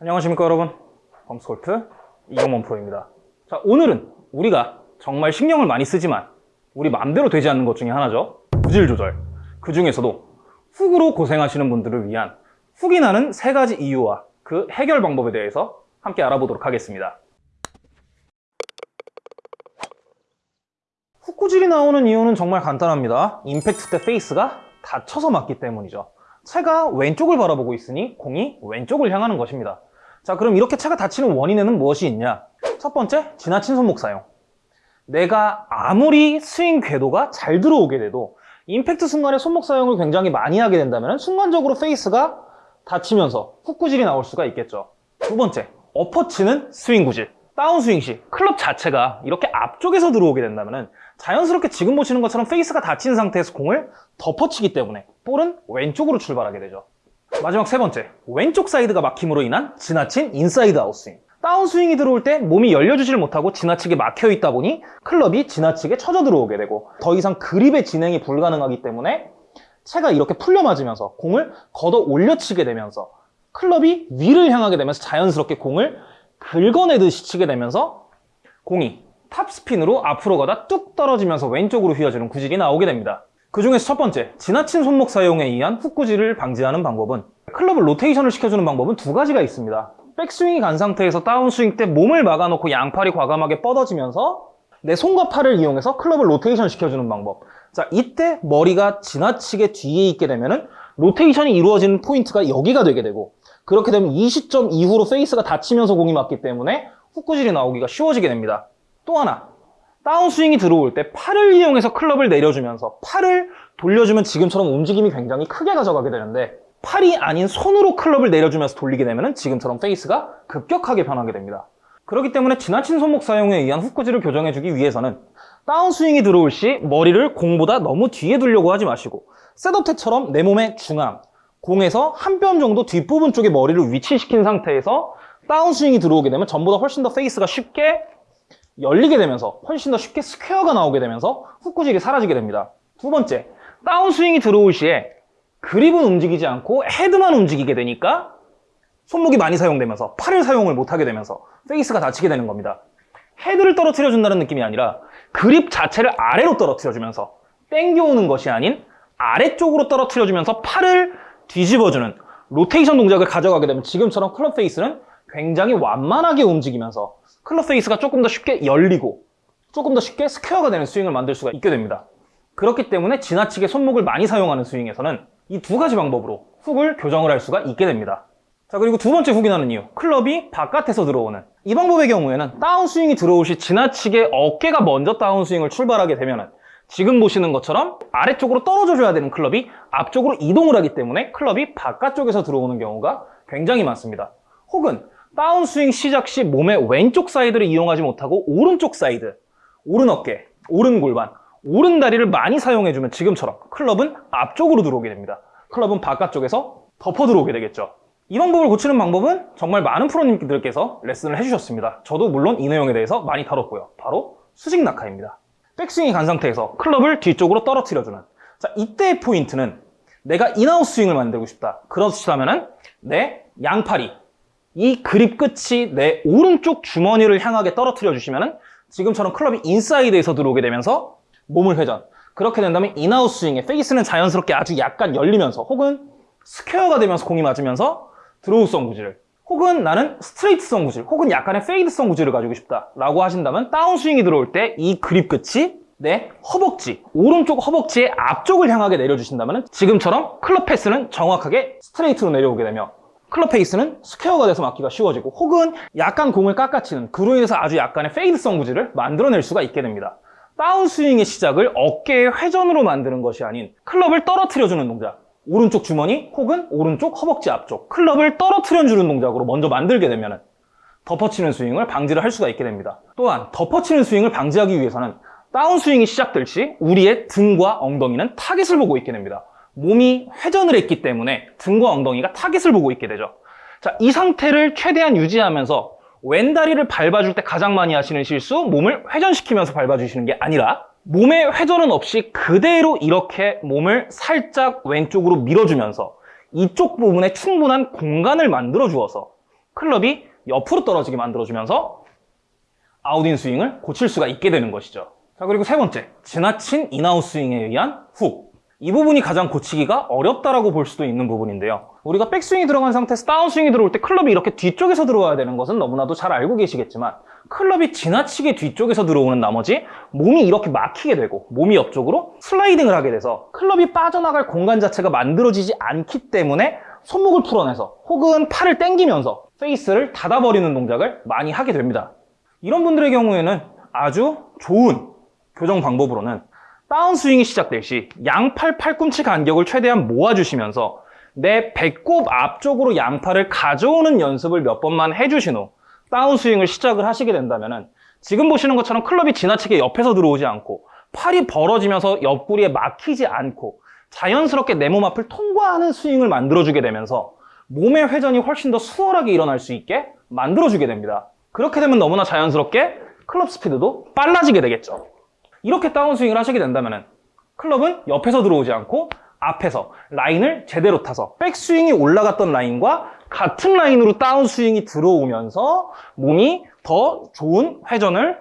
안녕하십니까 여러분. 범스골프 이경원 프로입니다. 자 오늘은 우리가 정말 신경을 많이 쓰지만 우리 마음대로 되지 않는 것 중에 하나죠. 구질 조절. 그 중에서도 훅으로 고생하시는 분들을 위한 훅이 나는 세 가지 이유와 그 해결 방법에 대해서 함께 알아보도록 하겠습니다. 훅 구질이 나오는 이유는 정말 간단합니다. 임팩트 때 페이스가 닫혀서 맞기 때문이죠. 채가 왼쪽을 바라보고 있으니 공이 왼쪽을 향하는 것입니다 자 그럼 이렇게 채가 닫히는 원인에는 무엇이 있냐? 첫 번째 지나친 손목 사용. 내가 아무리 스윙 궤도가 잘 들어오게 돼도 임팩트 순간에 손목 사용을 굉장히 많이 하게 된다면 순간적으로 페이스가 닫히면서 훅 구질이 나올 수가 있겠죠. 두 번째 엎어치는 스윙 구질. 다운스윙 시 클럽 자체가 이렇게 앞쪽에서 들어오게 된다면 자연스럽게 지금 보시는 것처럼 페이스가 닫힌 상태에서 공을 덮어치기 때문에 볼은 왼쪽으로 출발하게 되죠 마지막 세 번째, 왼쪽 사이드가 막힘으로 인한 지나친 inside out 스윙. 다운스윙이 들어올 때 몸이 열려주질 못하고 지나치게 막혀 있다 보니 클럽이 지나치게 쳐져 들어오게 되고 더 이상 그립의 진행이 불가능하기 때문에 채가 이렇게 풀려 맞으면서 공을 걷어 올려치게 되면서 클럽이 위를 향하게 되면서 자연스럽게 공을 긁어내듯이 치게 되면서 공이 탑스핀으로 앞으로 가다 뚝 떨어지면서 왼쪽으로 휘어지는 구질이 나오게 됩니다. 그 중에서 첫 번째, 지나친 손목 사용에 의한 훅구질을 방지하는 방법은 클럽을 로테이션을 시켜주는 방법은 두 가지가 있습니다. 백스윙이 간 상태에서 다운스윙 때 몸을 막아놓고 양팔이 과감하게 뻗어지면서 내 손과 팔을 이용해서 클럽을 로테이션 시켜주는 방법. 자, 이때 머리가 지나치게 뒤에 있게 되면 은 로테이션이 이루어지는 포인트가 여기가 되게 되고 그렇게 되면 이 시점 이후로 페이스가 닫히면서 공이 맞기 때문에 훅구질이 나오기가 쉬워지게 됩니다. 또 하나, 다운스윙이 들어올 때 팔을 이용해서 클럽을 내려주면서 팔을 돌려주면 지금처럼 움직임이 굉장히 크게 가져가게 되는데 팔이 아닌 손으로 클럽을 내려주면서 돌리게 되면 지금처럼 페이스가 급격하게 변하게 됩니다. 그렇기 때문에 지나친 손목 사용에 의한 훅구질을 교정해주기 위해서는 다운스윙이 들어올 시 머리를 공보다 너무 뒤에 두려고 하지 마시고 셋업 때처럼 내 몸의 중앙, 공에서 한 뼘 정도 뒷부분 쪽에 머리를 위치시킨 상태에서 다운스윙이 들어오게 되면 전보다 훨씬 더 페이스가 쉽게 열리게 되면서 훨씬 더 쉽게 스퀘어가 나오게 되면서 훅구질이 사라지게 됩니다. 두 번째, 다운스윙이 들어올 시에 그립은 움직이지 않고 헤드만 움직이게 되니까 손목이 많이 사용되면서 팔을 사용을 못하게 되면서 페이스가 닫히게 되는 겁니다. 헤드를 떨어뜨려 준다는 느낌이 아니라 그립 자체를 아래로 떨어뜨려 주면서 땡겨오는 것이 아닌 아래쪽으로 떨어뜨려 주면서 팔을 뒤집어주는 로테이션 동작을 가져가게 되면 지금처럼 클럽 페이스는 굉장히 완만하게 움직이면서 클럽 페이스가 조금 더 쉽게 열리고 조금 더 쉽게 스퀘어가 되는 스윙을 만들 수가 있게 됩니다. 그렇기 때문에 지나치게 손목을 많이 사용하는 스윙에서는 이 두 가지 방법으로 훅을 교정을 할 수가 있게 됩니다. 자 그리고 두 번째 훅이 나는 이유 클럽이 바깥에서 들어오는 이 방법의 경우에는 다운스윙이 들어올 시 지나치게 어깨가 먼저 다운스윙을 출발하게 되면 지금 보시는 것처럼 아래쪽으로 떨어져 줘야 되는 클럽이 앞쪽으로 이동을 하기 때문에 클럽이 바깥쪽에서 들어오는 경우가 굉장히 많습니다. 혹은 다운스윙 시작 시 몸의 왼쪽 사이드를 이용하지 못하고 오른쪽 사이드, 오른 어깨, 오른 골반, 오른 다리를 많이 사용해주면 지금처럼 클럽은 앞쪽으로 들어오게 됩니다. 클럽은 바깥쪽에서 덮어 들어오게 되겠죠. 이 방법을 고치는 방법은 정말 많은 프로님들께서 레슨을 해주셨습니다. 저도 물론 이 내용에 대해서 많이 다뤘고요. 바로 수직 낙하입니다. 백스윙이 간 상태에서 클럽을 뒤쪽으로 떨어뜨려주는 자 이때의 포인트는 내가 in-out 스윙을 만들고 싶다. 그렇다면 내 양팔이 이 그립 끝이 내 오른쪽 주머니를 향하게 떨어뜨려 주시면 지금처럼 클럽이 인사이드에서 들어오게 되면서 몸을 회전. 그렇게 된다면 in-out 스윙에 페이스는 자연스럽게 아주 약간 열리면서 혹은 스퀘어가 되면서 공이 맞으면서 드로우성 구질 혹은 나는 스트레이트성 구질 혹은 약간의 페이드성 구질을 가지고 싶다 라고 하신다면 다운스윙이 들어올 때 이 그립 끝이 내 허벅지, 오른쪽 허벅지의 앞쪽을 향하게 내려주신다면 지금처럼 클럽 path는 정확하게 스트레이트로 내려오게 되며 클럽 페이스는 스퀘어가 돼서 맞기가 쉬워지고 혹은 약간 공을 깎아치는 그로 인해서 아주 약간의 페이드성 구질을 만들어낼 수가 있게 됩니다. 다운스윙의 시작을 어깨의 회전으로 만드는 것이 아닌 클럽을 떨어뜨려주는 동작 오른쪽 주머니 혹은 오른쪽 허벅지 앞쪽 클럽을 떨어뜨려주는 동작으로 먼저 만들게 되면 덮어치는 스윙을 방지를 할 수가 있게 됩니다. 또한 덮어치는 스윙을 방지하기 위해서는 다운스윙이 시작될 시 우리의 등과 엉덩이는 타겟을 보고 있게 됩니다. 몸이 회전을 했기 때문에 등과 엉덩이가 타겟을 보고 있게 되죠. 자, 이 상태를 최대한 유지하면서 왼다리를 밟아줄 때 가장 많이 하시는 실수 몸을 회전시키면서 밟아주시는 게 아니라 몸의 회전은 없이 그대로 이렇게 몸을 살짝 왼쪽으로 밀어주면서 이쪽 부분에 충분한 공간을 만들어 주어서 클럽이 옆으로 떨어지게 만들어주면서 out-in 스윙을 고칠 수가 있게 되는 것이죠. 자, 그리고 세 번째, 지나친 in-out 스윙에 의한 훅. 이 부분이 가장 고치기가 어렵다라고 볼 수도 있는 부분인데요. 우리가 백스윙이 들어간 상태에서 다운스윙이 들어올 때 클럽이 이렇게 뒤쪽에서 들어와야 되는 것은 너무나도 잘 알고 계시겠지만 클럽이 지나치게 뒤쪽에서 들어오는 나머지 몸이 이렇게 막히게 되고 몸이 옆쪽으로 슬라이딩을 하게 돼서 클럽이 빠져나갈 공간 자체가 만들어지지 않기 때문에 손목을 풀어내서 혹은 팔을 당기면서 페이스를 닫아버리는 동작을 많이 하게 됩니다. 이런 분들의 경우에는 아주 좋은 교정 방법으로는 다운스윙이 시작될 시 양팔 팔꿈치 간격을 최대한 모아주시면서 내 배꼽 앞쪽으로 양팔을 가져오는 연습을 몇 번만 해주신 후 다운스윙을 시작을 하시게 된다면 지금 보시는 것처럼 클럽이 지나치게 옆에서 들어오지 않고 팔이 벌어지면서 옆구리에 막히지 않고 자연스럽게 내 몸 앞을 통과하는 스윙을 만들어주게 되면서 몸의 회전이 훨씬 더 수월하게 일어날 수 있게 만들어주게 됩니다. 그렇게 되면 너무나 자연스럽게 클럽 스피드도 빨라지게 되겠죠. 이렇게 다운스윙을 하시게 된다면 클럽은 옆에서 들어오지 않고 앞에서 라인을 제대로 타서 백스윙이 올라갔던 라인과 같은 라인으로 다운스윙이 들어오면서 몸이 더 좋은 회전을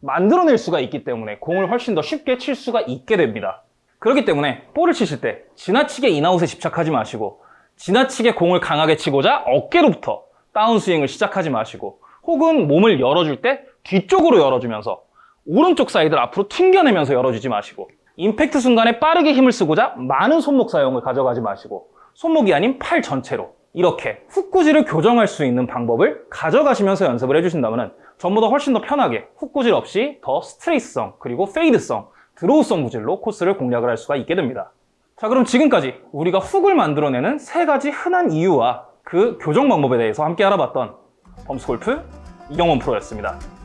만들어낼 수가 있기 때문에 공을 훨씬 더 쉽게 칠 수가 있게 됩니다. 그렇기 때문에 볼을 치실 때 지나치게 인아웃에 집착하지 마시고 지나치게 공을 강하게 치고자 어깨로부터 다운스윙을 시작하지 마시고 혹은 몸을 열어줄 때 뒤쪽으로 열어주면서 오른쪽 사이드를 앞으로 튕겨내면서 열어주지 마시고 임팩트 순간에 빠르게 힘을 쓰고자 많은 손목 사용을 가져가지 마시고 손목이 아닌 팔 전체로 이렇게 훅구질을 교정할 수 있는 방법을 가져가시면서 연습을 해주신다면 전보다 훨씬 더 편하게 훅구질 없이 더 스트레이트성 그리고 페이드성 드로우성 구질로 코스를 공략을 할 수가 있게 됩니다. 자 그럼 지금까지 우리가 훅을 만들어내는 세 가지 흔한 이유와 그 교정 방법에 대해서 함께 알아봤던 범스골프 이경원 프로였습니다.